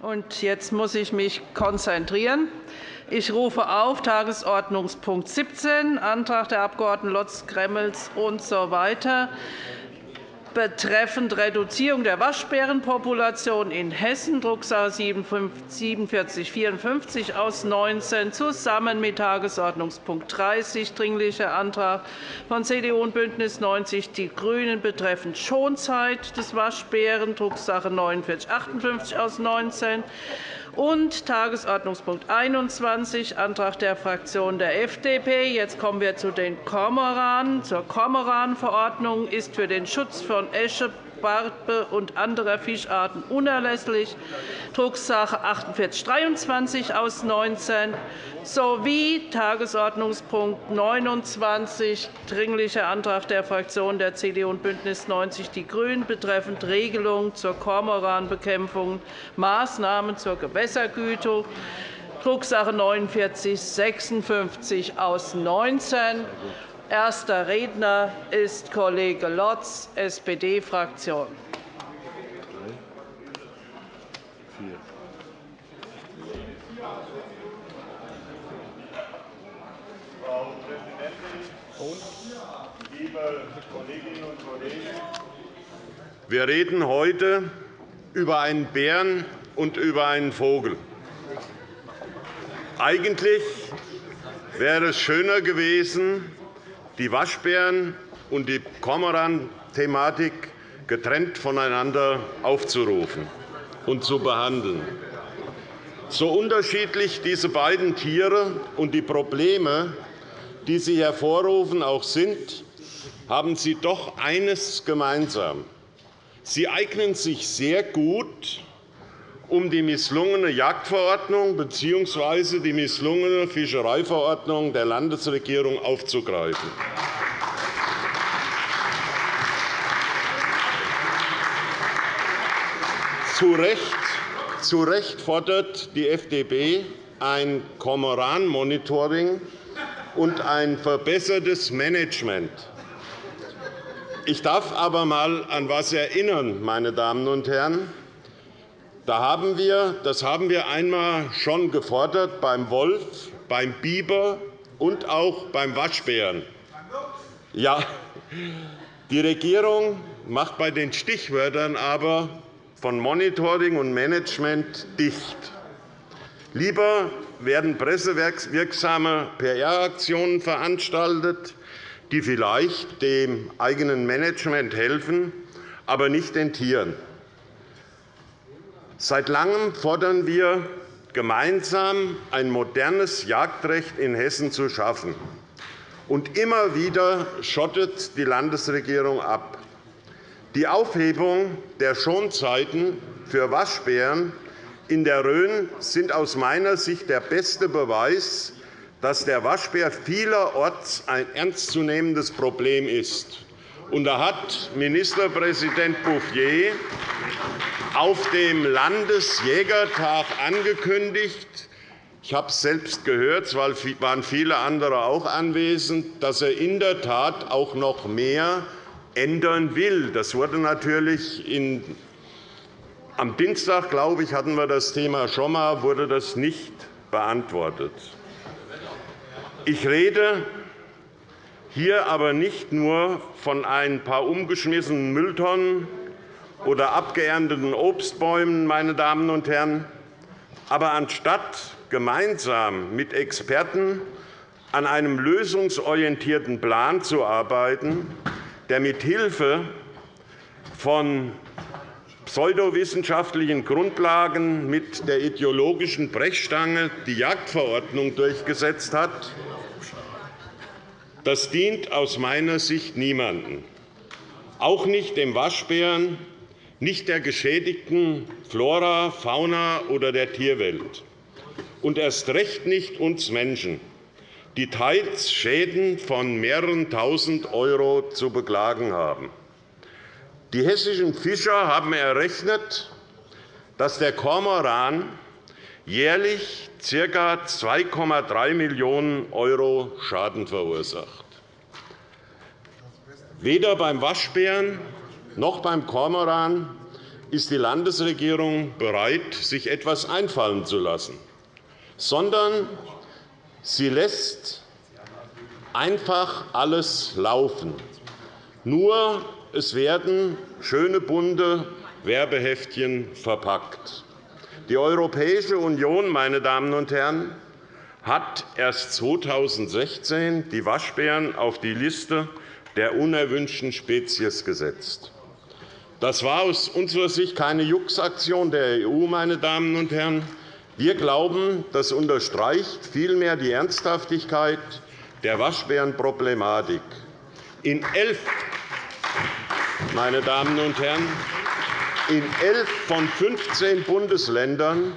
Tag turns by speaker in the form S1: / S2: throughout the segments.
S1: Und jetzt muss ich mich konzentrieren. Ich rufe auf Tagesordnungspunkt 17, Antrag der Abg. Lotz, Gremmels usw. So betreffend Reduzierung der Waschbärenpopulation in Hessen, Drucksache 4754 aus 19, zusammen mit Tagesordnungspunkt 30, Dringlicher Antrag von CDU und BÜNDNIS 90 die GRÜNEN betreffend Schonzeit des Waschbären, Drucksache 4958 aus 19, und Tagesordnungspunkt 21, Antrag der Fraktion der FDP. Jetzt kommen wir zu den Kormoranen. Zur Kormoranverordnung ist für den Schutz von Esche, Barbe und anderer Fischarten unerlässlich, Drucksache 4823 aus 19, sowie Tagesordnungspunkt 29, Dringlicher Antrag der Fraktionen der CDU und BÜNDNIS 90 die GRÜNEN betreffend Regelung zur Kormoranbekämpfung, Maßnahmen zur Gewässergütung, Drucksache 49 56 aus 19 Erster Redner ist Kollege Lotz, SPD-Fraktion.
S2: Frau Präsidentin, liebe Kolleginnen und Kollegen! Wir reden heute über einen Bären und über einen Vogel. Eigentlich wäre es schöner gewesen, die Waschbären und die Kormoran-Thematik getrennt voneinander aufzurufen und zu behandeln. So unterschiedlich diese beiden Tiere und die Probleme, die sie hervorrufen, auch sind, haben sie doch eines gemeinsam. Sie eignen sich sehr gut, um die misslungene Jagdverordnung bzw. die misslungene Fischereiverordnung der Landesregierung aufzugreifen. Zu Recht, zu Recht fordert die FDP ein Kormoran-Monitoring und ein verbessertes Management. Ich darf aber einmal an etwas erinnern, meine Damen und Herren. Da haben wir, das haben wir einmal schon gefordert beim Wolf, beim Biber und auch beim Waschbären. Ja, die Regierung macht bei den Stichwörtern aber von Monitoring und Management dicht. Lieber werden pressewirksame PR-Aktionen veranstaltet, die vielleicht dem eigenen Management helfen, aber nicht den Tieren. Seit Langem fordern wir gemeinsam, ein modernes Jagdrecht in Hessen zu schaffen. Und immer wieder schottet die Landesregierung ab. Die Aufhebung der Schonzeiten für Waschbären in der Rhön sind aus meiner Sicht der beste Beweis, dass der Waschbär vielerorts ein ernstzunehmendes Problem ist. Und da hat Ministerpräsident Bouffier auf dem Landesjägertag angekündigt, ich habe es selbst gehört, es waren viele andere auch anwesend, dass er in der Tat auch noch mehr ändern will. Das wurde natürlich in am Dienstag, glaube ich, hatten wir das Thema schon einmal, wurde das nicht beantwortet. Ich rede hier aber nicht nur von ein paar umgeschmissenen Mülltonnen oder abgeernteten Obstbäumen, meine Damen und Herren. Aber anstatt gemeinsam mit Experten an einem lösungsorientierten Plan zu arbeiten, der mithilfe von pseudowissenschaftlichen Grundlagen mit der ideologischen Brechstange die Jagdverordnung durchgesetzt hat, das dient aus meiner Sicht niemandem, auch nicht dem Waschbären, nicht der geschädigten Flora, Fauna oder der Tierwelt, und erst recht nicht uns Menschen, die teils Schäden von mehreren Tausend € zu beklagen haben. Die hessischen Fischer haben errechnet, dass der Kormoran jährlich ca. 2,3 Millionen € Schaden verursacht. Weder beim Waschbären noch beim Kormoran ist die Landesregierung bereit, sich etwas einfallen zu lassen, sondern sie lässt einfach alles laufen. Nur es werden schöne bunte Werbeheftchen verpackt. Die Europäische Union meine Damen und Herren, hat erst 2016 die Waschbären auf die Liste der unerwünschten Spezies gesetzt. Das war aus unserer Sicht keine Juxaktion der EU. Meine Damen und Herren. Wir glauben, das unterstreicht vielmehr die Ernsthaftigkeit der Waschbärenproblematik. In elf, meine Damen und Herren, in elf von 15 Bundesländern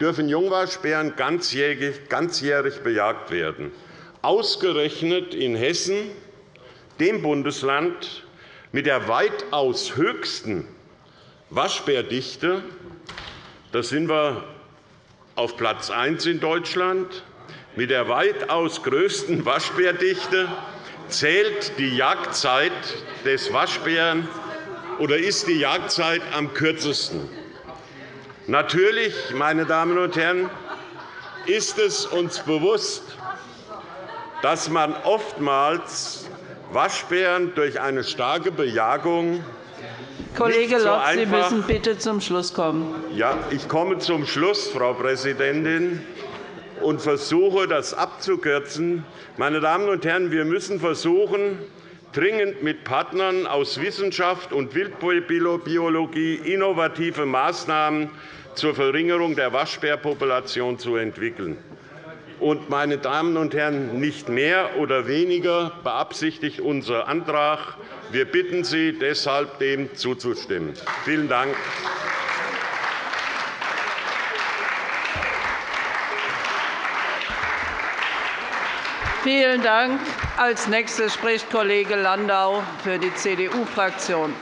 S2: dürfen Jungwaschbären ganzjährig bejagt werden. Ausgerechnet in Hessen, dem Bundesland mit der weitaus höchsten Waschbärdichte, da sind wir auf Platz 1 in Deutschland, mit der weitaus größten Waschbärdichte zählt die Jagdzeit des Waschbären oder ist die Jagdzeit am kürzesten. Natürlich, meine Damen und Herren, ist es uns bewusst, dass man oftmals Waschbären durch eine starke Bejagung
S1: Kollege Lotz, Sie müssen bitte zum Schluss kommen.
S2: Ja, ich komme zum Schluss, Frau Präsidentin, und versuche, das abzukürzen. Meine Damen und Herren, wir müssen versuchen, dringend mit Partnern aus Wissenschaft und Wildbiologie innovative Maßnahmen zur Verringerung der Waschbärpopulation zu entwickeln. Und, meine Damen und Herren, nicht mehr oder weniger beabsichtigt unser Antrag. Wir bitten Sie deshalb, dem zuzustimmen. Vielen Dank.
S1: Vielen Dank. Als nächster spricht Kollege Landau für die CDU-Fraktion.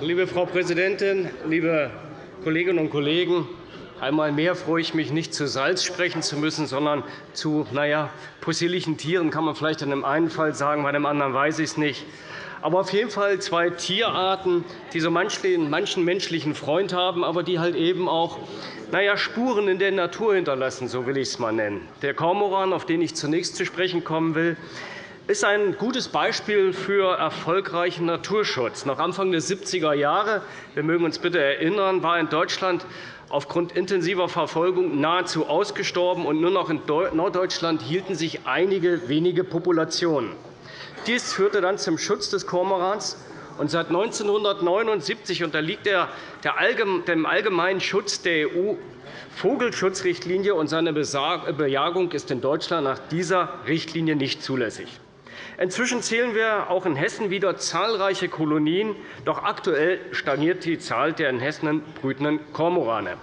S3: Liebe Frau Präsidentin, liebe Kolleginnen und Kollegen! Einmal mehr freue ich mich, nicht zu Salz sprechen zu müssen, sondern zu naja, possierlichen Tieren, kann man vielleicht in dem einen Fall sagen, bei dem anderen weiß ich es nicht. Aber auf jeden Fall zwei Tierarten, die so manchen menschlichen Freund haben, aber die halt eben auch naja, Spuren in der Natur hinterlassen, so will ich es mal nennen. Der Kormoran, auf den ich zunächst zu sprechen kommen will, ist ein gutes Beispiel für erfolgreichen Naturschutz. Nach Anfang der 70er Jahre, wir mögen uns bitte erinnern, war in Deutschland aufgrund intensiver Verfolgung nahezu ausgestorben, und nur noch in Norddeutschland hielten sich einige wenige Populationen. Dies führte dann zum Schutz des Kormorans. Und seit 1979 unterliegt er dem allgemeinen Schutz der EU-Vogelschutzrichtlinie, und seine Bejagung ist in Deutschland nach dieser Richtlinie nicht zulässig. Inzwischen zählen wir auch in Hessen wieder zahlreiche Kolonien. Doch aktuell stagniert die Zahl der in Hessen brütenden Kormorane.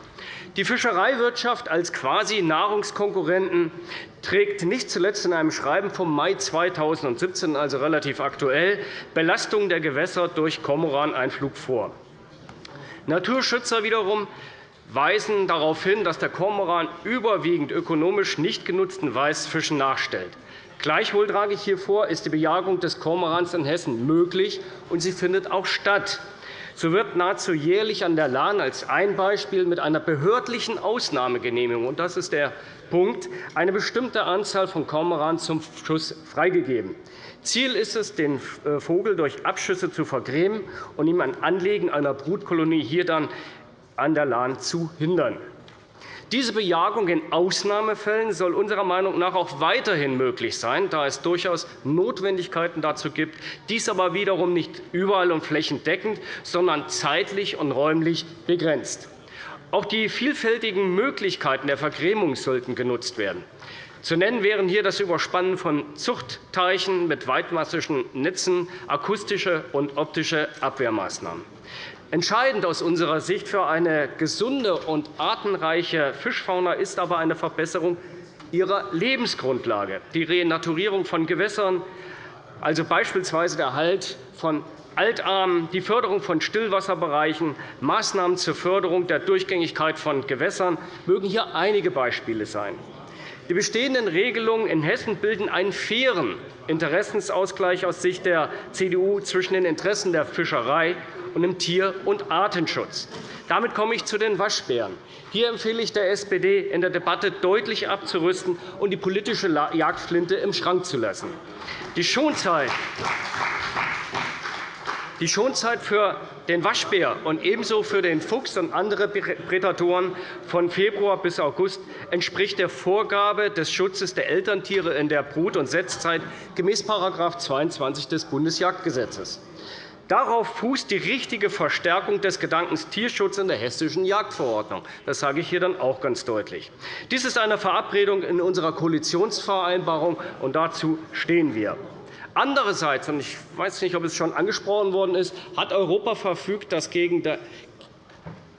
S3: Die Fischereiwirtschaft als quasi Nahrungskonkurrenten trägt nicht zuletzt in einem Schreiben vom Mai 2017, also relativ aktuell, Belastung der Gewässer durch Kormoraneinflug vor. Naturschützer wiederum weisen darauf hin, dass der Kormoran überwiegend ökonomisch nicht genutzten Weißfischen nachstellt. Gleichwohl trage ich hier vor, ist die Bejagung des Kormorans in Hessen möglich, und sie findet auch statt. So wird nahezu jährlich an der Lahn als ein Beispiel mit einer behördlichen Ausnahmegenehmigung und das ist der Punkt, eine bestimmte Anzahl von Kormoran zum Schuss freigegeben. Ziel ist es, den äh, Vogel durch Abschüsse zu vergrämen und ihm ein Anlegen einer Brutkolonie hier dann an der Lahn zu hindern. Diese Bejagung in Ausnahmefällen soll unserer Meinung nach auch weiterhin möglich sein, da es durchaus Notwendigkeiten dazu gibt, dies aber wiederum nicht überall und flächendeckend, sondern zeitlich und räumlich begrenzt. Auch die vielfältigen Möglichkeiten der Vergrämung sollten genutzt werden. Zu nennen wären hier das Überspannen von Zuchtteichen mit weitmassigen Netzen, akustische und optische Abwehrmaßnahmen. Entscheidend aus unserer Sicht für eine gesunde und artenreiche Fischfauna ist aber eine Verbesserung ihrer Lebensgrundlage. Die Renaturierung von Gewässern also beispielsweise der Halt von Altarmen, die Förderung von Stillwasserbereichen, Maßnahmen zur Förderung der Durchgängigkeit von Gewässern mögen hier einige Beispiele sein. Die bestehenden Regelungen in Hessen bilden einen fairen Interessensausgleich aus Sicht der CDU zwischen den Interessen der Fischerei und dem Tier- und Artenschutz. Damit komme ich zu den Waschbären. Hier empfehle ich der SPD, in der Debatte deutlich abzurüsten und die politische Jagdflinte im Schrank zu lassen. Die Schonzeit die Schonzeit für den Waschbär und ebenso für den Fuchs und andere Prädatoren von Februar bis August entspricht der Vorgabe des Schutzes der Elterntiere in der Brut- und Setzzeit gemäß § 22 des Bundesjagdgesetzes. Darauf fußt die richtige Verstärkung des Gedankens Tierschutz in der Hessischen Jagdverordnung. Das sage ich hier dann auch ganz deutlich. Dies ist eine Verabredung in unserer Koalitionsvereinbarung, und dazu stehen wir. Andererseits, und ich weiß nicht, ob es schon angesprochen worden ist, hat Europa verfügt, dass gegen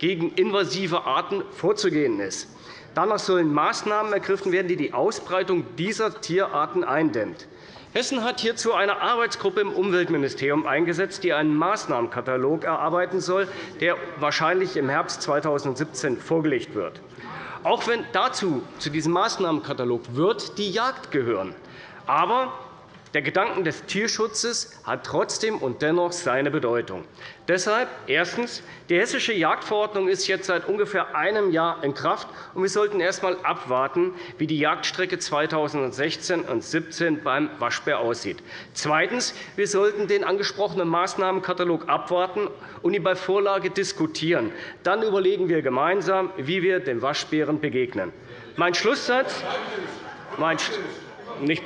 S3: invasive Arten vorzugehen ist. Danach sollen Maßnahmen ergriffen werden, die die Ausbreitung dieser Tierarten eindämmt. Hessen hat hierzu eine Arbeitsgruppe im Umweltministerium eingesetzt, die einen Maßnahmenkatalog erarbeiten soll, der wahrscheinlich im Herbst 2017 vorgelegt wird. Auch wenn dazu zu diesem Maßnahmenkatalog wird die Jagd gehören. Aber der Gedanke des Tierschutzes hat trotzdem und dennoch seine Bedeutung. Deshalb erstens. Die Hessische Jagdverordnung ist jetzt seit ungefähr einem Jahr in Kraft, und wir sollten erst einmal abwarten, wie die Jagdstrecke 2016 und 2017 beim Waschbär aussieht. Zweitens. Wir sollten den angesprochenen Maßnahmenkatalog abwarten und ihn bei Vorlage diskutieren. Dann überlegen wir gemeinsam, wie wir dem Waschbären begegnen. Mein Schlusssatz, mein nicht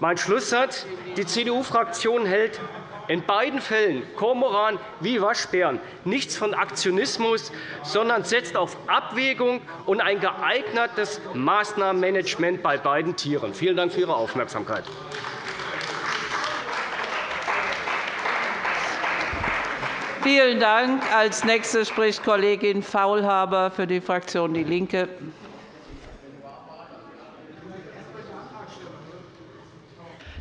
S3: mein Schlusssatz. Die CDU-Fraktion hält in beiden Fällen, Kormoran wie Waschbären, nichts von Aktionismus, sondern setzt auf Abwägung und ein geeignetes Maßnahmenmanagement bei beiden Tieren. Vielen Dank für Ihre Aufmerksamkeit.
S1: Vielen Dank. Als Nächste spricht Kollegin Faulhaber für die Fraktion DIE LINKE.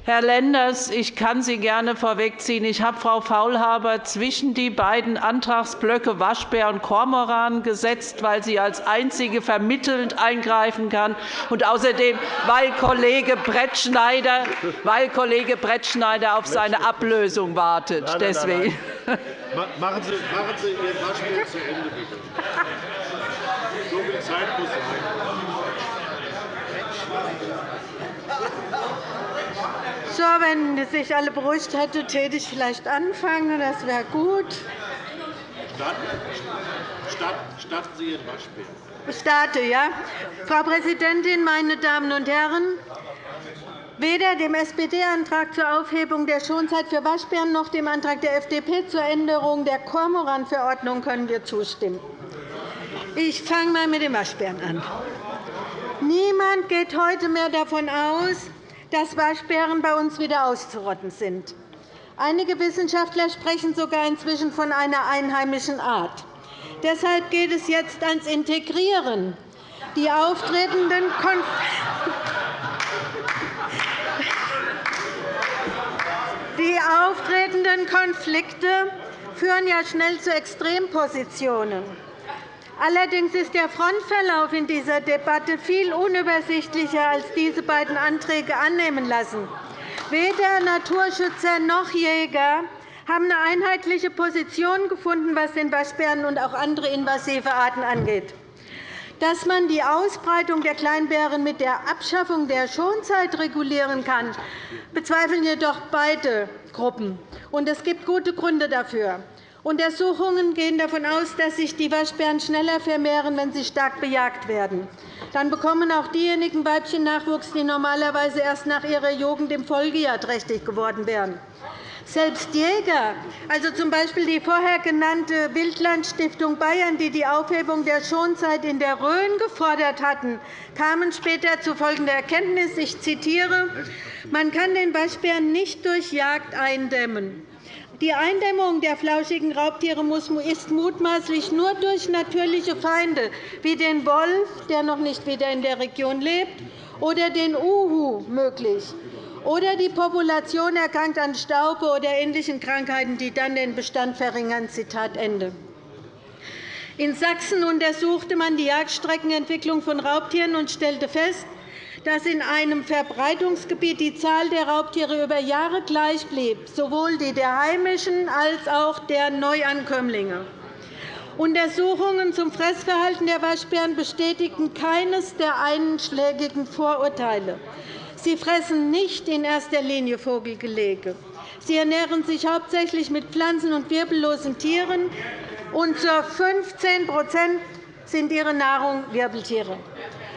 S1: Herr Lenders, ich kann Sie gerne vorwegziehen. Ich habe Frau Faulhaber zwischen die beiden Antragsblöcke Waschbär und Kormoran gesetzt, weil sie als einzige vermittelnd eingreifen kann, und außerdem, weil Kollege Brettschneider, weil Kollege Brettschneider auf seine Ablösung wartet. Nein, nein, Deswegen.
S4: Nein, machen, Sie, machen Sie Ihr Waschbär zu Ende, bitte. So viel Zeit muss sein.
S5: So, wenn sich alle beruhigt hätte, täte ich vielleicht anfangen. Das wäre gut.
S4: Starten Sie Ihren Waschbär.
S5: Ich starte, ja. Frau Präsidentin, meine Damen und Herren! Weder dem SPD-Antrag zur Aufhebung der Schonzeit für Waschbären noch dem Antrag der FDP zur Änderung der Kormoran-Verordnung können wir zustimmen. Ich fange einmal mit den Waschbären an. Niemand geht heute mehr davon aus, dass Waschbären bei uns wieder auszurotten sind. Einige Wissenschaftler sprechen sogar inzwischen von einer einheimischen Art. Deshalb geht es jetzt ans Integrieren. Die auftretenden, die auftretenden Konflikte führen ja schnell zu Extrempositionen. Allerdings ist der Frontverlauf in dieser Debatte viel unübersichtlicher, als diese beiden Anträge annehmen lassen. Weder Naturschützer noch Jäger haben eine einheitliche Position gefunden, was den Waschbären und auch andere invasive Arten angeht. Dass man die Ausbreitung der Kleinbären mit der Abschaffung der Schonzeit regulieren kann, bezweifeln jedoch beide Gruppen. Es gibt gute Gründe dafür. Untersuchungen gehen davon aus, dass sich die Waschbären schneller vermehren, wenn sie stark bejagt werden. Dann bekommen auch diejenigen Weibchen Nachwuchs, die normalerweise erst nach ihrer Jugend im Folgejahr trächtig geworden wären. Selbst Jäger, also z. B. die vorher genannte Wildlandstiftung Bayern, die die Aufhebung der Schonzeit in der Rhön gefordert hatten, kamen später zu folgender Erkenntnis. Ich zitiere. Man kann den Waschbären nicht durch Jagd eindämmen. Die Eindämmung der flauschigen Raubtiere ist mutmaßlich nur durch natürliche Feinde wie den Wolf, der noch nicht wieder in der Region lebt, oder den Uhu möglich. oder die Population erkrankt an Staube oder ähnlichen Krankheiten, die dann den Bestand verringern. Zitat Ende. In Sachsen untersuchte man die Jagdstreckenentwicklung von Raubtieren und stellte fest, dass in einem Verbreitungsgebiet die Zahl der Raubtiere über Jahre gleich blieb, sowohl die der heimischen als auch der Neuankömmlinge. Untersuchungen zum Fressverhalten der Waschbären bestätigten keines der einschlägigen Vorurteile. Sie fressen nicht in erster Linie Vogelgelege. Sie ernähren sich hauptsächlich mit Pflanzen und wirbellosen Tieren, und zu 15% sind ihre Nahrung Wirbeltiere.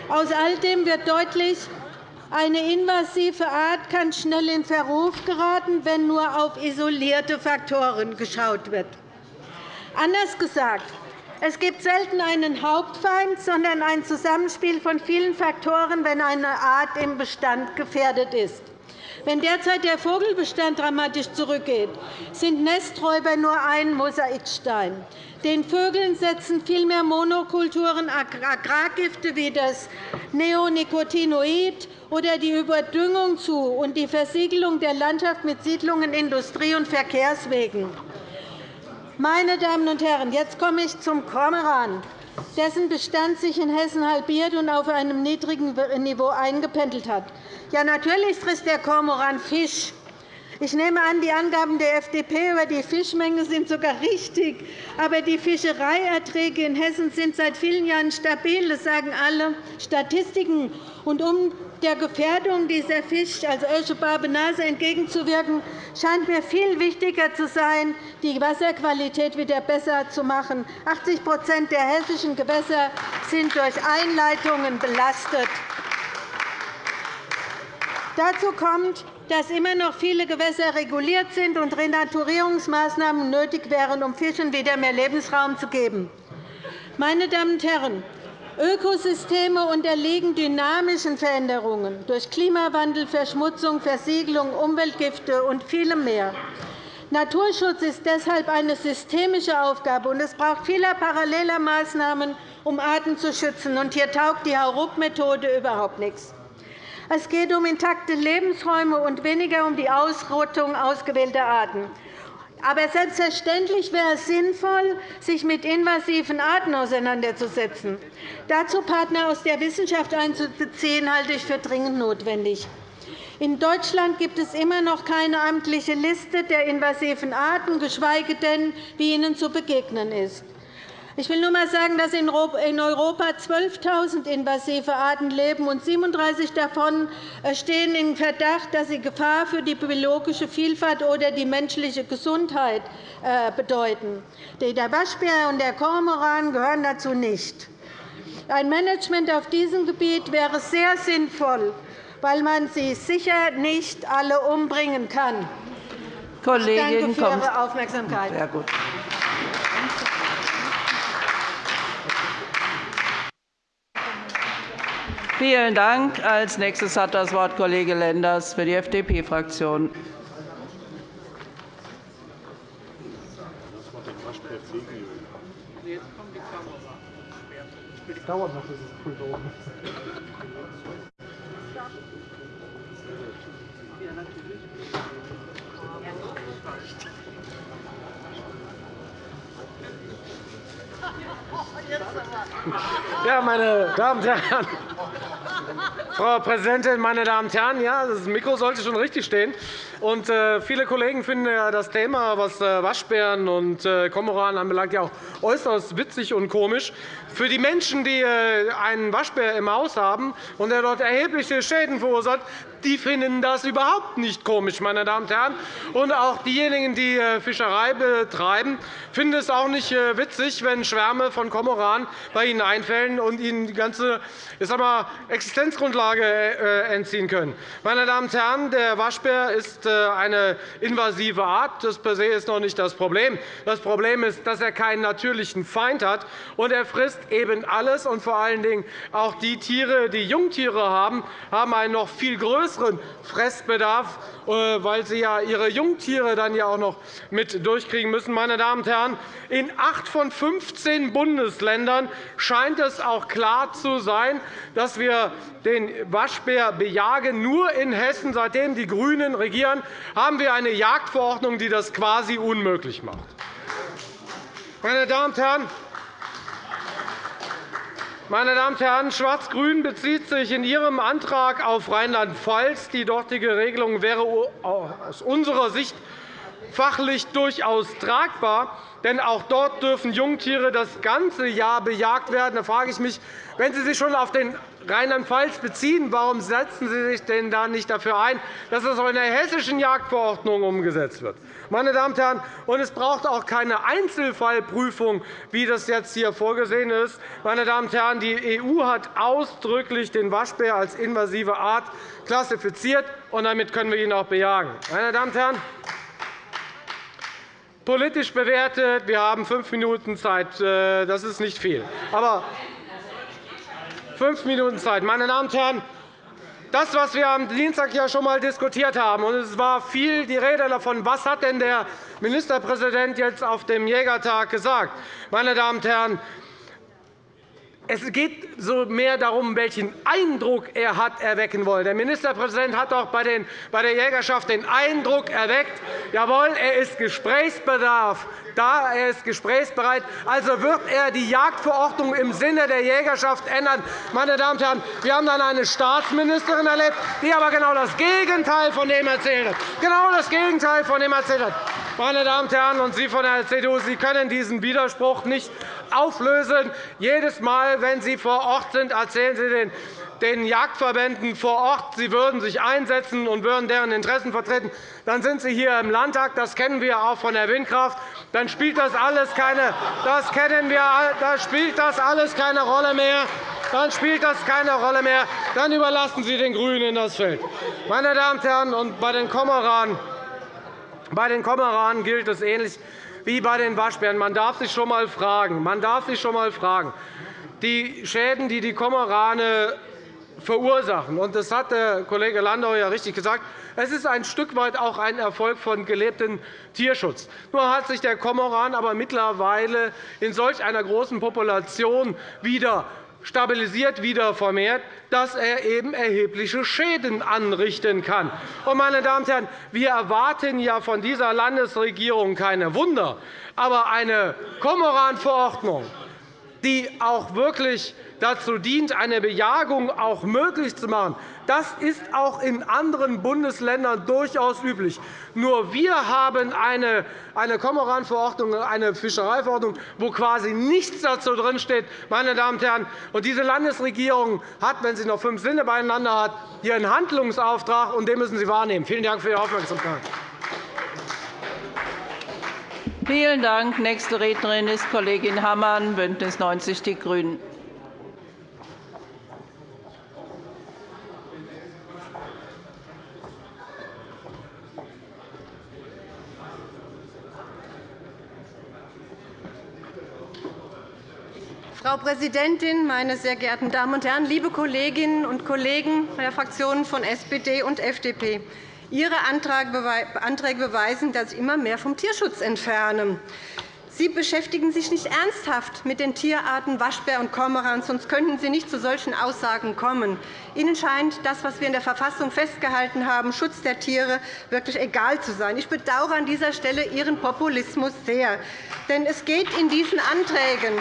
S5: Aus all dem wird deutlich, eine invasive Art kann schnell in Verruf geraten, wenn nur auf isolierte Faktoren geschaut wird. Anders gesagt, es gibt selten einen Hauptfeind, sondern ein Zusammenspiel von vielen Faktoren, wenn eine Art im Bestand gefährdet ist. Wenn derzeit der Vogelbestand dramatisch zurückgeht, sind Nesträuber nur ein Mosaikstein. Den Vögeln setzen vielmehr Monokulturen, Agrargifte wie das Neonicotinoid oder die Überdüngung zu und die Versiegelung der Landschaft mit Siedlungen, Industrie- und Verkehrswegen. Meine Damen und Herren, jetzt komme ich zum Kormoran, dessen Bestand sich in Hessen halbiert und auf einem niedrigen Niveau eingependelt hat. Ja, natürlich frisst der Kormoran Fisch. Ich nehme an, die Angaben der FDP über die Fischmenge sind sogar richtig. Aber die Fischereierträge in Hessen sind seit vielen Jahren stabil. Das sagen alle Statistiken. Und um der Gefährdung dieser Fisch, also Ösche-Barbenase, entgegenzuwirken, scheint mir viel wichtiger zu sein, die Wasserqualität wieder besser zu machen. 80% der hessischen Gewässer sind durch Einleitungen belastet. Dazu kommt, dass immer noch viele Gewässer reguliert sind und Renaturierungsmaßnahmen nötig wären, um Fischen wieder mehr Lebensraum zu geben. Meine Damen und Herren, Ökosysteme unterliegen dynamischen Veränderungen durch Klimawandel, Verschmutzung, Versiegelung, Umweltgifte und vielem mehr. Naturschutz ist deshalb eine systemische Aufgabe, und es braucht viele parallele Maßnahmen, um Arten zu schützen. hier taugt die Hauruck-Methode überhaupt nichts. Es geht um intakte Lebensräume und weniger um die Ausrottung ausgewählter Arten. Aber selbstverständlich wäre es sinnvoll, sich mit invasiven Arten auseinanderzusetzen. Dazu Partner aus der Wissenschaft einzubeziehen, halte ich für dringend notwendig. In Deutschland gibt es immer noch keine amtliche Liste der invasiven Arten, geschweige denn, wie ihnen zu begegnen ist. Ich will nur einmal sagen, dass in Europa 12.000 invasive Arten leben, und 37 davon äh, stehen in Verdacht, dass sie Gefahr für die biologische Vielfalt oder die menschliche Gesundheit äh, bedeuten. Der Waschbär und der Kormoran gehören dazu nicht. Ein Management auf diesem Gebiet wäre sehr sinnvoll, weil man sie sicher nicht alle umbringen kann.
S1: Kollegin,
S5: ich danke für Ihre Aufmerksamkeit.
S1: Sehr gut. Vielen Dank. Als nächstes hat das Wort Kollege Lenders für die FDP-Fraktion. dauert noch, bis es Pult oben
S6: Ja, meine Damen und Herren, Frau Präsidentin, meine Damen und Herren! Ja, das Mikro sollte schon richtig stehen. Und, äh, viele Kollegen finden ja das Thema, was äh, Waschbären und äh, Kormoran anbelangt, ja auch äußerst witzig und komisch. Für die Menschen, die äh, einen Waschbär im Haus haben und der dort erhebliche Schäden verursacht, die finden das überhaupt nicht komisch, meine Damen und Herren. Und auch diejenigen, die äh, Fischerei betreiben, finden es auch nicht äh, witzig, wenn Schwärme von Kormoran bei ihnen einfällen und ihnen die ganze ich sag mal, Existenzgrundlage entziehen können. Meine Damen und Herren, der Waschbär ist äh, eine invasive Art. Das per se ist noch nicht das Problem. Das Problem ist, dass er keinen natürlichen Feind hat, und er frisst eben alles. Und vor allen Dingen auch die Tiere, die Jungtiere haben, haben einen noch viel größeren Fressbedarf, äh, weil sie ja ihre Jungtiere dann ja auch noch mit durchkriegen müssen. Meine Damen und Herren, in acht von 15 Bundesländern scheint es auch klar zu sein, dass wir den Waschbär bejagen. Nur in Hessen, seitdem die GRÜNEN regieren, haben wir eine Jagdverordnung, die das quasi unmöglich macht. Meine Damen und Herren, meine Damen und Herren, Schwarz-Grün bezieht sich in Ihrem Antrag auf Rheinland-Pfalz. Die dortige Regelung wäre aus unserer Sicht fachlich durchaus tragbar. Denn auch dort dürfen Jungtiere das ganze Jahr bejagt werden. Da frage ich mich, wenn Sie sich schon auf den Rheinland-Pfalz beziehen, warum setzen Sie sich denn da nicht dafür ein, dass das auch in der hessischen Jagdverordnung umgesetzt wird? Meine Damen und Herren, und es braucht auch keine Einzelfallprüfung, wie das jetzt hier vorgesehen ist. Meine Damen und Herren, die EU hat ausdrücklich den Waschbär als invasive Art klassifiziert, und damit können wir ihn auch bejagen. Meine Damen und Herren, politisch bewertet, wir haben fünf Minuten Zeit. Äh, das ist nicht viel. Aber fünf Minuten Zeit. Meine Damen und Herren, das, was wir am Dienstag ja schon einmal diskutiert haben, und es war viel die Rede davon, was hat denn der Ministerpräsident jetzt auf dem Jägertag gesagt. Meine Damen und Herren, es geht so mehr darum, welchen Eindruck er hat erwecken wollen. Der Ministerpräsident hat auch bei der Jägerschaft den Eindruck erweckt, jawohl, er ist Gesprächsbedarf da, er ist gesprächsbereit. Also wird er die Jagdverordnung im Sinne der Jägerschaft ändern. Meine Damen und Herren, wir haben dann eine Staatsministerin erlebt, die aber genau das Gegenteil von dem erzählt hat. Genau das Gegenteil von dem erzählt hat. Meine Damen und Herren, und Sie von der CDU, Sie können diesen Widerspruch nicht auflösen. Jedes Mal, wenn Sie vor Ort sind, erzählen Sie den den Jagdverbänden vor Ort, sie würden sich einsetzen und würden deren Interessen vertreten. Dann sind Sie hier im Landtag. Das kennen wir auch von der Windkraft. Dann spielt das alles keine, das kennen wir, da spielt das alles keine Rolle mehr. Dann spielt das keine Rolle mehr. Dann überlassen Sie den GRÜNEN das Feld. Meine Damen und Herren, und bei den Kormoranen bei den Kormoranen gilt es ähnlich wie bei den Waschbären. Man darf sich schon einmal fragen, man darf sich schon einmal fragen die Schäden, die die Kormorane verursachen. Und das hat der Kollege Landau ja richtig gesagt. Es ist ein Stück weit auch ein Erfolg von gelebtem Tierschutz. Nur hat sich der Kormoran aber mittlerweile in solch einer großen Population wieder stabilisiert, wieder vermehrt, dass er eben erhebliche Schäden anrichten kann. meine Damen und Herren, wir erwarten ja von dieser Landesregierung keine Wunder, aber eine Kormoranverordnung, die auch wirklich dazu dient, eine Bejagung auch möglich zu machen. Das ist auch in anderen Bundesländern durchaus üblich. Nur wir haben eine, eine eine Fischereiverordnung, wo quasi nichts dazu drinsteht. Meine Damen und Herren, und diese Landesregierung hat, wenn sie noch fünf Sinne beieinander hat, hier einen Handlungsauftrag, und den müssen Sie wahrnehmen. Vielen Dank für Ihre Aufmerksamkeit.
S1: Vielen Dank. Nächste Rednerin ist Kollegin Hammann, BÜNDNIS 90 die GRÜNEN.
S7: Frau Präsidentin, meine sehr geehrten Damen und Herren, liebe Kolleginnen und Kollegen der Fraktionen von SPD und FDP! Ihre Anträge beweisen, dass Sie immer mehr vom Tierschutz entfernen. Sie beschäftigen sich nicht ernsthaft mit den Tierarten Waschbär und Kormoran, sonst könnten Sie nicht zu solchen Aussagen kommen. Ihnen scheint das, was wir in der Verfassung festgehalten haben, Schutz der Tiere, wirklich egal zu sein. Ich bedauere an dieser Stelle Ihren Populismus sehr. Denn es geht in diesen Anträgen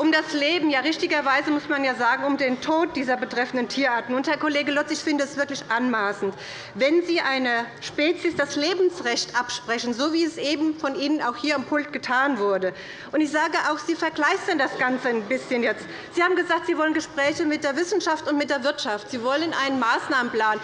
S7: um das Leben, ja richtigerweise muss man ja sagen, um den Tod dieser betreffenden Tierarten. Und, Herr Kollege Lotz, ich finde es wirklich anmaßend, wenn Sie einer Spezies das Lebensrecht absprechen, so wie es eben von Ihnen auch hier am Pult getan wurde. Und ich sage auch, Sie verkleistern das Ganze ein bisschen jetzt. Sie haben gesagt, Sie wollen Gespräche mit der Wissenschaft und mit der Wirtschaft. Sie wollen einen Maßnahmenplan.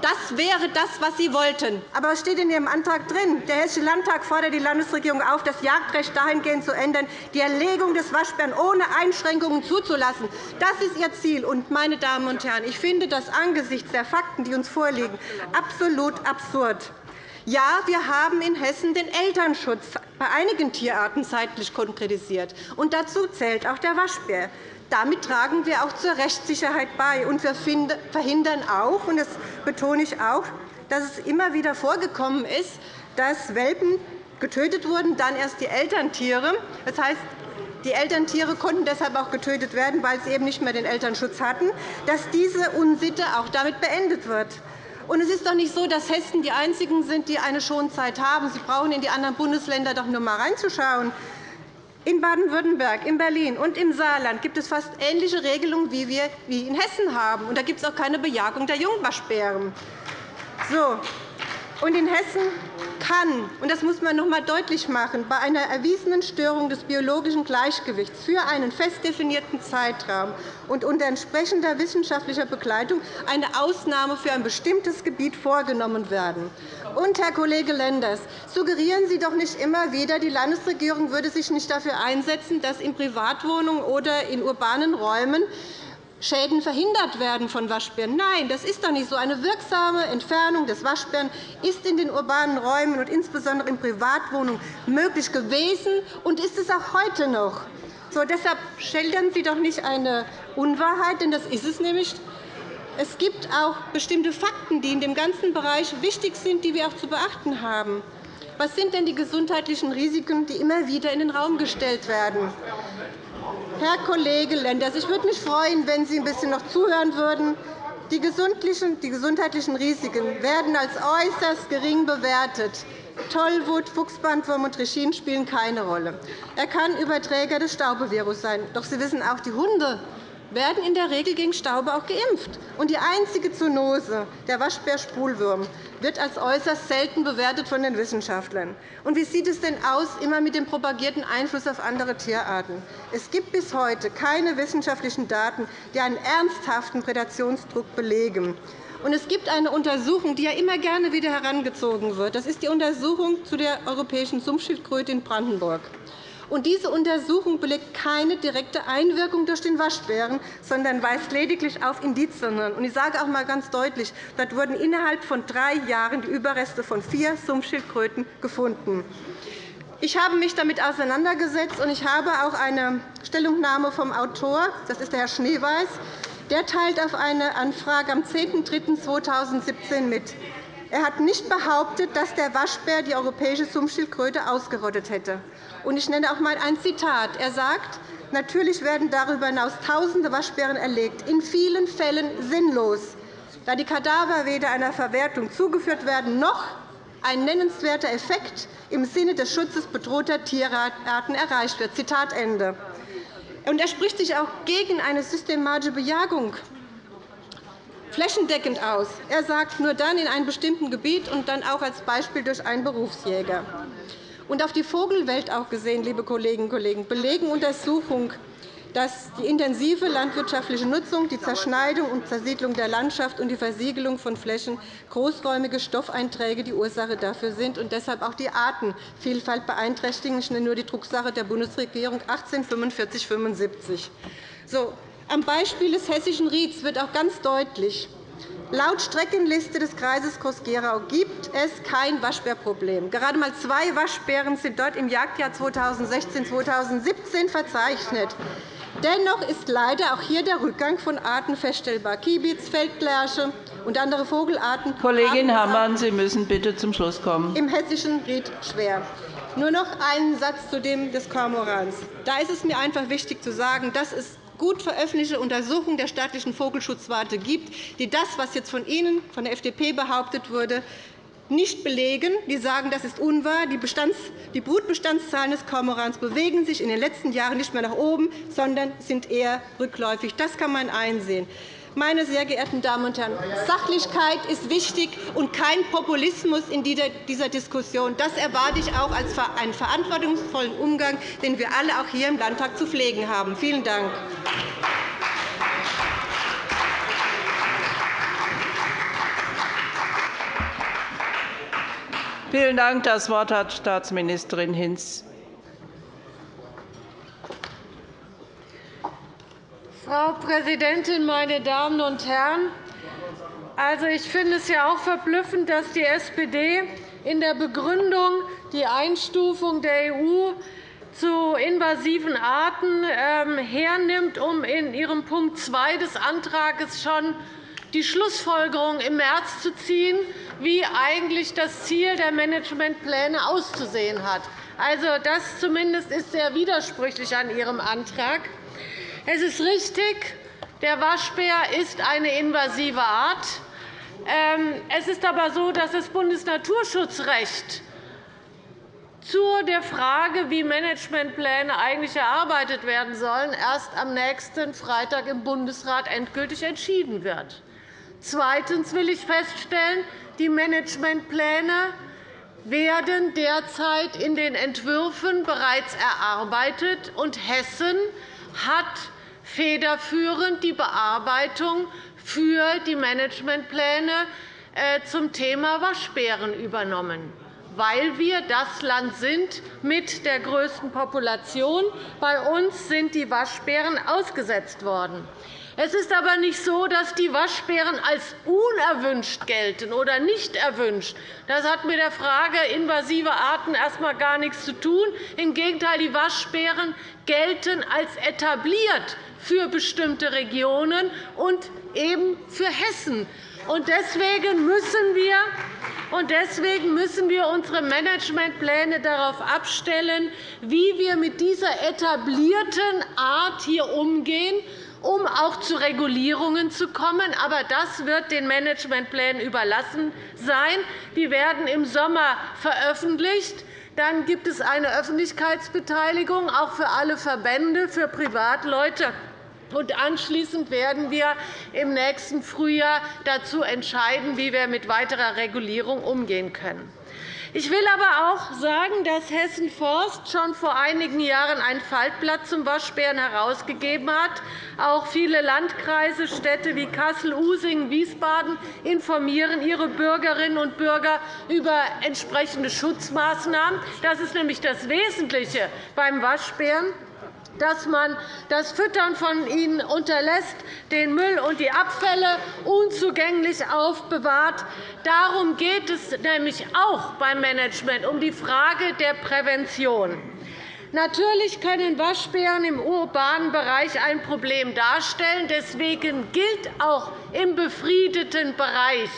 S7: Das wäre das, was Sie wollten. Aber was steht in Ihrem Antrag drin? Der Hessische Landtag fordert die Landesregierung auf, das Jagdrecht dahingehend zu ändern, die Erlegung des Waschbären ohne Einschränkungen zuzulassen. Das ist Ihr Ziel. Und, meine Damen und Herren, ich finde das angesichts der Fakten, die uns vorliegen, absolut absurd. Ja, wir haben in Hessen den Elternschutz bei einigen Tierarten zeitlich konkretisiert. Und dazu zählt auch der Waschbär. Damit tragen wir auch zur Rechtssicherheit bei. Und wir verhindern auch, und das betone ich auch, dass es immer wieder vorgekommen ist, dass Welpen getötet wurden, dann erst die Elterntiere. Das heißt, die Elterntiere konnten deshalb auch getötet werden, weil sie eben nicht mehr den Elternschutz hatten, dass diese Unsitte auch damit beendet wird. Und es ist doch nicht so, dass Hessen die Einzigen sind, die eine Schonzeit haben. Sie brauchen in die anderen Bundesländer doch nur einmal reinzuschauen. In Baden-Württemberg, in Berlin und im Saarland gibt es fast ähnliche Regelungen, wie wir in Hessen haben. Da gibt es auch keine Bejagung der Jungwaschbären. So. Und in Hessen kann, und das muss man noch einmal deutlich machen, bei einer erwiesenen Störung des biologischen Gleichgewichts für einen fest definierten Zeitraum und unter entsprechender wissenschaftlicher Begleitung eine Ausnahme für ein bestimmtes Gebiet vorgenommen werden. Und, Herr Kollege Lenders, suggerieren Sie doch nicht immer wieder, die Landesregierung würde sich nicht dafür einsetzen, dass in Privatwohnungen oder in urbanen Räumen Schäden verhindert werden von Waschbären. Nein, das ist doch nicht so. Eine wirksame Entfernung des Waschbären ist in den urbanen Räumen und insbesondere in Privatwohnungen möglich gewesen und ist es auch heute noch. So, deshalb schildern Sie doch nicht eine Unwahrheit, denn das ist es nämlich. Es gibt auch bestimmte Fakten, die in dem ganzen Bereich wichtig sind, die wir auch zu beachten haben. Was sind denn die gesundheitlichen Risiken, die immer wieder in den Raum gestellt werden? Herr Kollege Lenders, ich würde mich freuen, wenn Sie ein bisschen noch zuhören würden. Die gesundheitlichen Risiken werden als äußerst gering bewertet. Tollwut, Fuchsbandwurm und Trichin spielen keine Rolle. Er kann Überträger des Staubevirus sein. Doch Sie wissen auch, die Hunde werden in der Regel gegen Staube auch geimpft. Und die einzige Zoonose, der Waschbär-Spulwurm, wird als äußerst selten bewertet von den Wissenschaftlern. Und wie sieht es denn aus immer mit dem propagierten Einfluss auf andere Tierarten? Es gibt bis heute keine wissenschaftlichen Daten, die einen ernsthaften Prädationsdruck belegen. Und es gibt eine Untersuchung, die ja immer gerne wieder herangezogen wird. Das ist die Untersuchung zu der europäischen Sumpfschildkröte in Brandenburg. Und diese Untersuchung belegt keine direkte Einwirkung durch den Waschbären, sondern weist lediglich auf Indizien. Ich sage auch einmal ganz deutlich, dort wurden innerhalb von drei Jahren die Überreste von vier Sumpfschildkröten gefunden. Ich habe mich damit auseinandergesetzt, und ich habe auch eine Stellungnahme vom Autor, das ist der Herr Schneeweiß, der teilt auf eine Anfrage am 10.03.2017 mit. Er hat nicht behauptet, dass der Waschbär die europäische Sumpfschildkröte ausgerottet hätte. Ich nenne auch einmal ein Zitat. Er sagt, Natürlich werden darüber hinaus Tausende Waschbären erlegt, in vielen Fällen sinnlos, da die Kadaver weder einer Verwertung zugeführt werden noch ein nennenswerter Effekt im Sinne des Schutzes bedrohter Tierarten erreicht wird. Zitat Ende. Er spricht sich auch gegen eine systematische Bejagung flächendeckend aus. Er sagt, nur dann in einem bestimmten Gebiet und dann auch als Beispiel durch einen Berufsjäger. Und auf die Vogelwelt auch gesehen, liebe Kolleginnen und Kollegen, belegen Untersuchungen, dass die intensive landwirtschaftliche Nutzung, die Zerschneidung und Zersiedlung der Landschaft und die Versiegelung von Flächen großräumige Stoffeinträge die Ursache dafür sind und deshalb auch die Artenvielfalt beeinträchtigen. Ich nenne nur die Drucksache der Bundesregierung 1845-75. So, am Beispiel des Hessischen Rieds wird auch ganz deutlich, Laut Streckenliste des Kreises Groß-Gerau gibt es kein Waschbärproblem. Gerade einmal zwei Waschbären sind dort im Jagdjahr 2016-2017 verzeichnet. Dennoch ist leider auch hier der Rückgang von Arten feststellbar. Kiebitz, Feldlerche und andere Vogelarten
S1: Kollegin Hammann, Sie müssen bitte zum Schluss kommen.
S7: Im hessischen Ried schwer. Nur noch einen Satz zu dem des Kormorans. Da ist es mir einfach wichtig zu sagen, dass es gut veröffentlichte Untersuchung der staatlichen Vogelschutzwarte gibt, die das, was jetzt von Ihnen, von der FDP behauptet wurde, nicht belegen. Die sagen, das ist unwahr. Die Brutbestandszahlen des Kormorans bewegen sich in den letzten Jahren nicht mehr nach oben, sondern sind eher rückläufig. Das kann man einsehen. Meine sehr geehrten Damen und Herren, Sachlichkeit ist wichtig und kein Populismus in dieser Diskussion. Das erwarte ich auch als einen verantwortungsvollen Umgang, den wir alle auch hier im Landtag zu pflegen haben. Vielen Dank.
S1: Vielen Dank. Das Wort hat Staatsministerin Hinz.
S8: Frau Präsidentin, meine Damen und Herren! Also, ich finde es ja auch verblüffend, dass die SPD in der Begründung die Einstufung der EU zu invasiven Arten ähm, hernimmt, um in ihrem Punkt 2 des Antrags schon die Schlussfolgerung im März zu ziehen, wie eigentlich das Ziel der Managementpläne auszusehen hat. Also, das zumindest ist sehr widersprüchlich an Ihrem Antrag. Es ist richtig, der Waschbär ist eine invasive Art. Ähm, es ist aber so, dass das Bundesnaturschutzrecht zu der Frage, wie Managementpläne eigentlich erarbeitet werden sollen, erst am nächsten Freitag im Bundesrat endgültig entschieden wird. Zweitens will ich feststellen, die Managementpläne werden derzeit in den Entwürfen bereits erarbeitet, und Hessen hat federführend die Bearbeitung für die Managementpläne äh, zum Thema Waschbären übernommen weil wir das Land sind mit der größten Population. Bei uns sind die Waschbären ausgesetzt worden. Es ist aber nicht so, dass die Waschbären als unerwünscht gelten oder nicht erwünscht. Das hat mit der Frage invasive Arten erst einmal gar nichts zu tun. Im Gegenteil, die Waschbären gelten als etabliert für bestimmte Regionen und eben für Hessen. Deswegen müssen wir und deswegen müssen wir unsere Managementpläne darauf abstellen, wie wir mit dieser etablierten Art hier umgehen, um auch zu Regulierungen zu kommen. Aber das wird den Managementplänen überlassen sein. Die werden im Sommer veröffentlicht. Dann gibt es eine Öffentlichkeitsbeteiligung, auch für alle Verbände, für Privatleute und anschließend werden wir im nächsten Frühjahr dazu entscheiden, wie wir mit weiterer Regulierung umgehen können. Ich will aber auch sagen, dass Hessen Forst schon vor einigen Jahren ein Faltblatt zum Waschbären herausgegeben hat. Auch viele Landkreise, Städte wie Kassel, Usingen, Wiesbaden informieren ihre Bürgerinnen und Bürger über entsprechende Schutzmaßnahmen. Das ist nämlich das Wesentliche beim Waschbären dass man das Füttern von ihnen unterlässt, den Müll und die Abfälle unzugänglich aufbewahrt. Darum geht es nämlich auch beim Management, um die Frage der Prävention. Natürlich können Waschbären im urbanen Bereich ein Problem darstellen. Deswegen gilt auch im befriedeten Bereich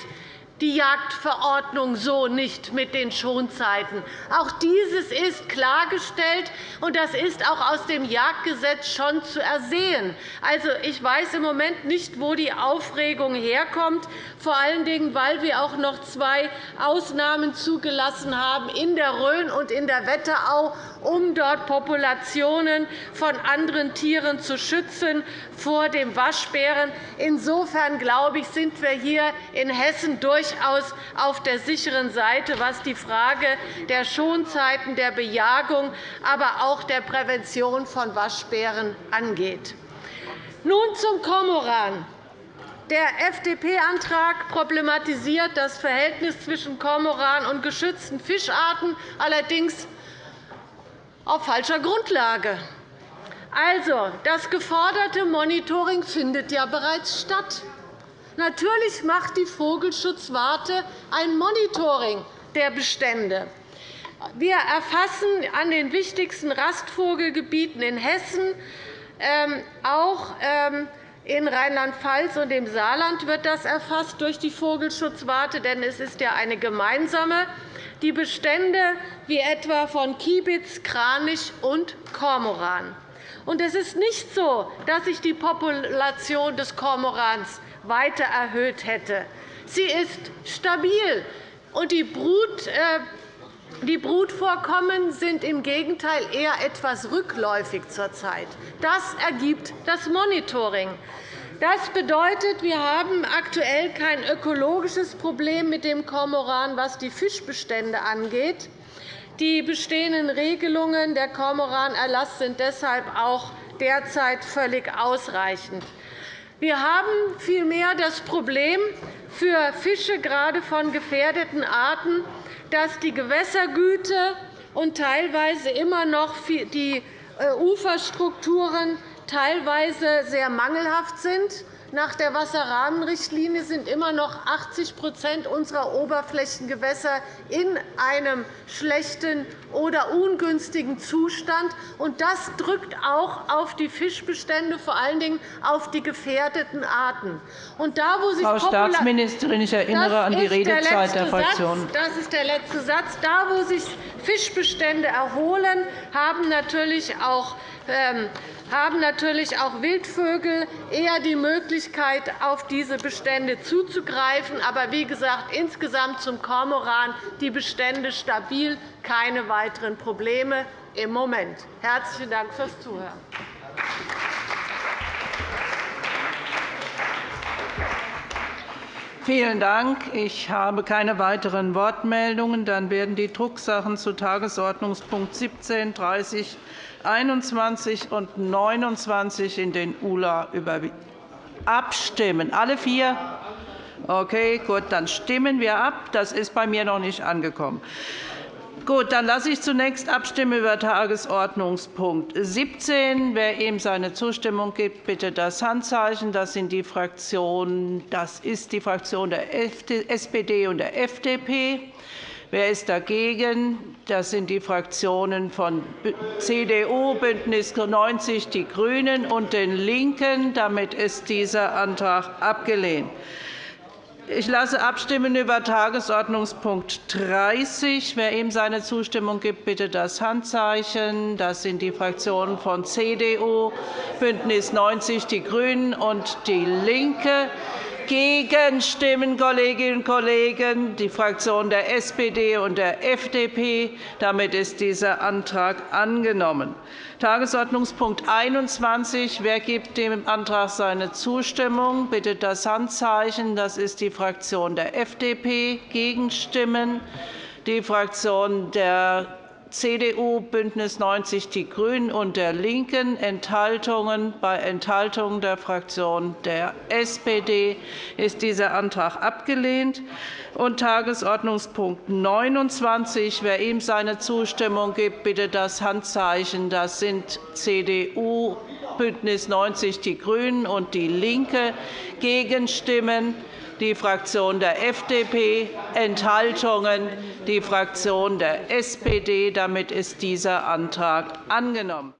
S8: die Jagdverordnung so nicht mit den Schonzeiten. Auch dieses ist klargestellt, und das ist auch aus dem Jagdgesetz schon zu ersehen. Also, ich weiß im Moment nicht, wo die Aufregung herkommt, vor allen Dingen, weil wir auch noch zwei Ausnahmen zugelassen haben in der Rhön und in der Wetterau, um dort Populationen von anderen Tieren zu schützen vor dem Waschbären. Insofern glaube ich, sind wir hier in Hessen durchaus auf der sicheren Seite, was die Frage der Schonzeiten, der Bejagung, aber auch der Prävention von Waschbären angeht. Nun zum Kormoran. Der FDP-Antrag problematisiert das Verhältnis zwischen Kormoran und geschützten Fischarten, allerdings auf falscher Grundlage. Also, das geforderte Monitoring findet ja bereits statt. Natürlich macht die Vogelschutzwarte ein Monitoring der Bestände. Wir erfassen an den wichtigsten Rastvogelgebieten in Hessen, ähm, auch ähm, in Rheinland-Pfalz und im Saarland wird das erfasst durch die Vogelschutzwarte, denn es ist ja eine gemeinsame die Bestände wie etwa von Kiebitz, Kranich und Kormoran. es ist nicht so, dass sich die Population des Kormorans weiter erhöht hätte. Sie ist stabil, und die Brut äh, die Brutvorkommen sind im Gegenteil eher etwas rückläufig zurzeit. Das ergibt das Monitoring. Das bedeutet, wir haben aktuell kein ökologisches Problem mit dem Kormoran, was die Fischbestände angeht. Die bestehenden Regelungen der Kormoranerlass sind deshalb auch derzeit völlig ausreichend. Wir haben vielmehr das Problem für Fische, gerade von gefährdeten Arten, dass die Gewässergüte und teilweise immer noch die äh, Uferstrukturen teilweise sehr mangelhaft sind. Nach der Wasserrahmenrichtlinie sind immer noch 80% unserer Oberflächengewässer in einem schlechten oder ungünstigen Zustand. Das drückt auch auf die Fischbestände, vor allen Dingen auf die gefährdeten Arten.
S1: Und da, wo sich Frau Staatsministerin, ich erinnere an die Redezeit der Fraktionen.
S8: Das ist der letzte Satz. Da, wo sich Fischbestände erholen, haben natürlich auch ähm, haben natürlich auch Wildvögel eher die Möglichkeit, auf diese Bestände zuzugreifen. Aber wie gesagt, insgesamt zum Kormoran die Bestände stabil, keine weiteren Probleme im Moment. Herzlichen Dank fürs Zuhören.
S1: Vielen Dank. Ich habe keine weiteren Wortmeldungen. Dann werden die Drucksachen zu Tagesordnungspunkt 17, 30, 21 und 29 in den ULA abstimmen. Alle vier? Okay, gut, dann stimmen wir ab. Das ist bei mir noch nicht angekommen. Gut, dann lasse ich zunächst abstimmen über Tagesordnungspunkt 17. Wer ihm seine Zustimmung gibt, bitte das Handzeichen. Das, sind die Fraktionen, das ist die Fraktion der SPD und der FDP. Wer ist dagegen? Das sind die Fraktionen von CDU, BÜNDNIS 90 die GRÜNEN und den LINKEN. Damit ist dieser Antrag abgelehnt. Ich lasse abstimmen über Tagesordnungspunkt 30. Wer ihm seine Zustimmung gibt, bitte das Handzeichen. Das sind die Fraktionen von CDU, BÜNDNIS 90 die GRÜNEN und DIE LINKE. Gegenstimmen, Kolleginnen und Kollegen, die Fraktionen der SPD und der FDP. Damit ist dieser Antrag angenommen. Tagesordnungspunkt 21. Wer gibt dem Antrag seine Zustimmung? Bitte das Handzeichen. Das ist die Fraktion der FDP. Gegenstimmen? Die Fraktion der CDU, BÜNDNIS 90 die GRÜNEN und der LINKEN Enthaltungen. Bei Enthaltungen der Fraktion der SPD ist dieser Antrag abgelehnt. Und Tagesordnungspunkt 29. Wer ihm seine Zustimmung gibt, bitte das Handzeichen. Das sind CDU, BÜNDNIS 90 die GRÜNEN und DIE LINKE. Gegenstimmen die Fraktion der FDP, Enthaltungen die Fraktion der SPD. Damit ist dieser Antrag angenommen.